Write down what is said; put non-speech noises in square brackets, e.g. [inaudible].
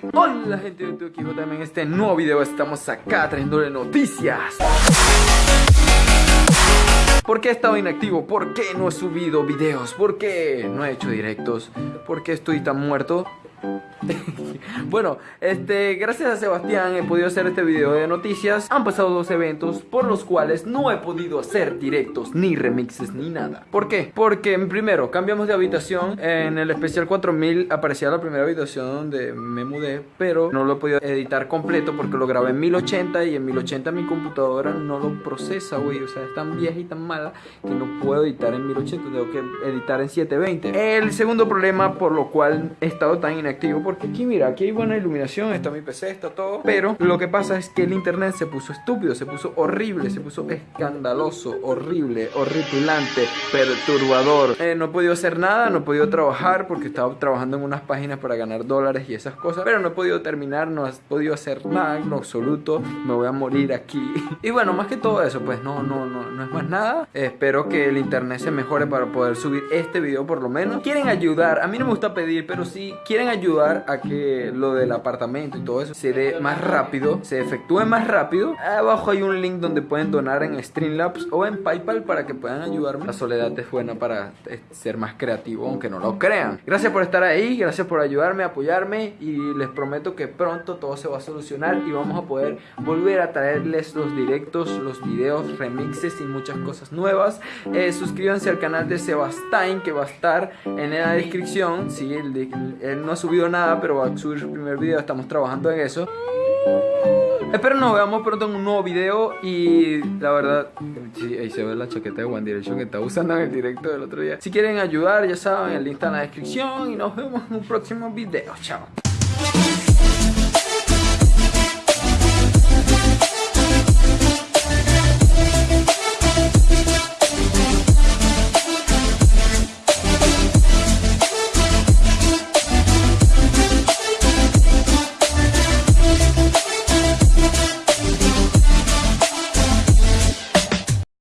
Hola gente de YouTube, JM en este nuevo video estamos acá trayéndole noticias ¿Por qué he estado inactivo? ¿Por qué no he subido videos? ¿Por qué no he hecho directos? ¿Por qué estoy tan muerto? Bueno, este, gracias a Sebastián he podido hacer este video de noticias. Han pasado dos eventos por los cuales no he podido hacer directos, ni remixes, ni nada. ¿Por qué? Porque primero cambiamos de habitación. En el especial 4000 aparecía la primera habitación donde me mudé, pero no lo he podido editar completo porque lo grabé en 1080 y en 1080 mi computadora no lo procesa, güey. O sea, es tan vieja y tan mala que no puedo editar en 1080, tengo que editar en 720. El segundo problema por lo cual he estado tan inactivo porque aquí mira, aquí hay buena iluminación, está mi PC, está todo. Pero lo que pasa es que el internet se puso estúpido, se puso horrible, se puso escandaloso, horrible, horripilante, perturbador. Eh, no he podido hacer nada, no he podido trabajar porque estaba trabajando en unas páginas para ganar dólares y esas cosas. Pero no he podido terminar, no he podido hacer nada en absoluto. Me voy a morir aquí. [laughs] Y bueno, más que todo eso, pues no, no, no, no es más nada. espero que el internet se mejore para poder subir este video por lo menos. Quieren ayudar, a mí no me gusta pedir, pero si quieren ayudar a que lo del apartamento y todo eso se dé más rápido, se efectúe más rápido. Abajo hay un link donde pueden donar en Streamlabs o en PayPal para que puedan ayudarme. La soledad es buena para eh, ser más creativo, aunque no lo crean. Gracias por estar ahí, gracias por ayudarme, apoyarme y les prometo que pronto todo se va a solucionar y vamos a poder volver a traerles los directos, los videos, remixes y muchas cosas nuevas. Eh, suscríbanse al canal de Sebastien que va a estar en la descripción. Si él no ha subido nada pero va a subir su primer video, estamos trabajando en eso. Espero nos veamos pronto en un nuevo video y la verdad, sí, ahí se ve la chaqueta de One Direction que está usando en el directo del otro día. Si quieren ayudar, ya saben, el link está en la descripción y nos vemos en un próximo video. Chao.